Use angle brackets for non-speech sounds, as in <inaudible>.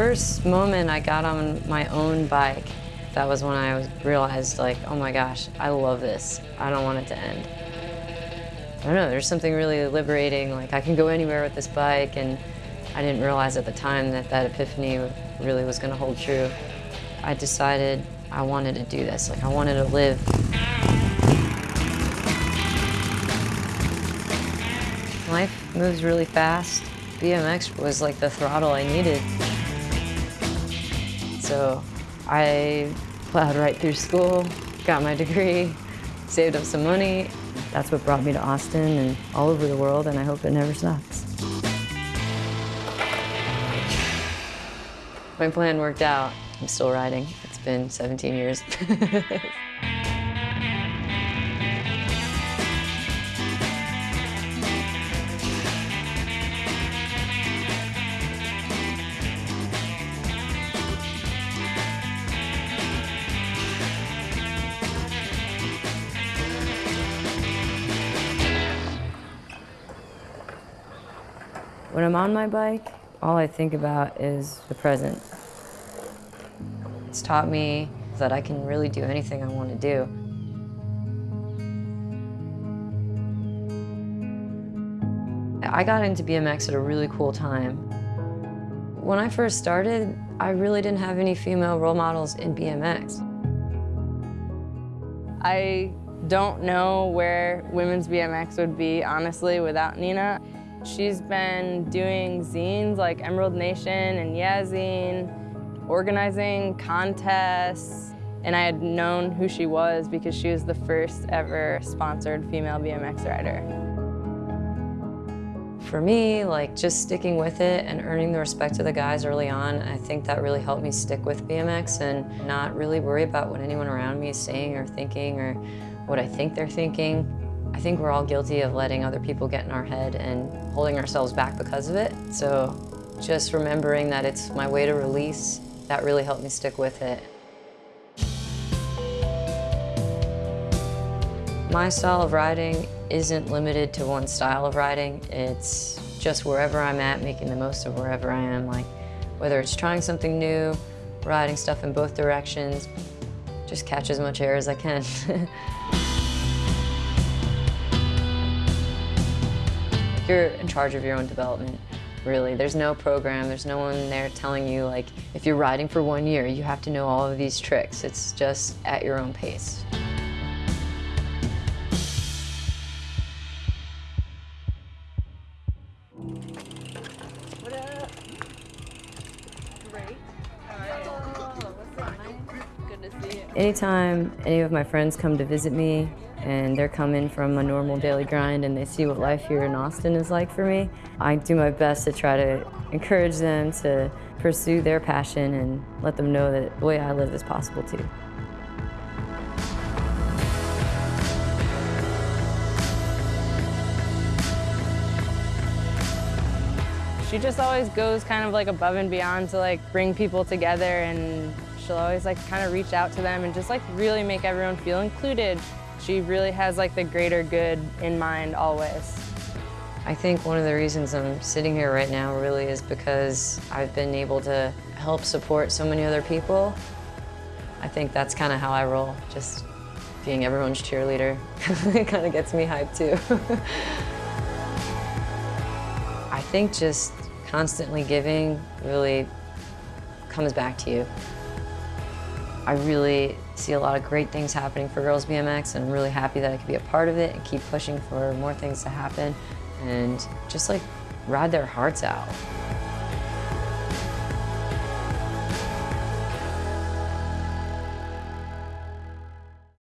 first moment I got on my own bike, that was when I realized like, oh my gosh, I love this. I don't want it to end. I don't know, there's something really liberating, like I can go anywhere with this bike and I didn't realize at the time that that epiphany really was gonna hold true. I decided I wanted to do this, like I wanted to live. Life moves really fast. BMX was like the throttle I needed. So I plowed right through school, got my degree, saved up some money. That's what brought me to Austin and all over the world, and I hope it never stops. My plan worked out. I'm still riding. It's been 17 years. <laughs> When I'm on my bike, all I think about is the present. It's taught me that I can really do anything I want to do. I got into BMX at a really cool time. When I first started, I really didn't have any female role models in BMX. I don't know where women's BMX would be, honestly, without Nina. She's been doing zines like Emerald Nation and Yazine, organizing contests, and I had known who she was because she was the first ever sponsored female BMX rider. For me, like just sticking with it and earning the respect of the guys early on, I think that really helped me stick with BMX and not really worry about what anyone around me is saying or thinking or what I think they're thinking. I think we're all guilty of letting other people get in our head and holding ourselves back because of it. So just remembering that it's my way to release, that really helped me stick with it. My style of riding isn't limited to one style of riding. It's just wherever I'm at, making the most of wherever I am. Like whether it's trying something new, riding stuff in both directions, just catch as much air as I can. <laughs> You're in charge of your own development, really. There's no program, there's no one there telling you, like, if you're riding for one year, you have to know all of these tricks. It's just at your own pace. Anytime any of my friends come to visit me and they're coming from a normal daily grind and they see what life here in Austin is like for me, I do my best to try to encourage them to pursue their passion and let them know that the way I live is possible too. She just always goes kind of like above and beyond to like bring people together and she'll always like kind of reach out to them and just like really make everyone feel included. She really has like the greater good in mind always. I think one of the reasons I'm sitting here right now really is because I've been able to help support so many other people. I think that's kind of how I roll, just being everyone's cheerleader. <laughs> it kind of gets me hyped too. <laughs> I think just constantly giving really comes back to you. I really see a lot of great things happening for Girls BMX and I'm really happy that I could be a part of it and keep pushing for more things to happen and just like ride their hearts out.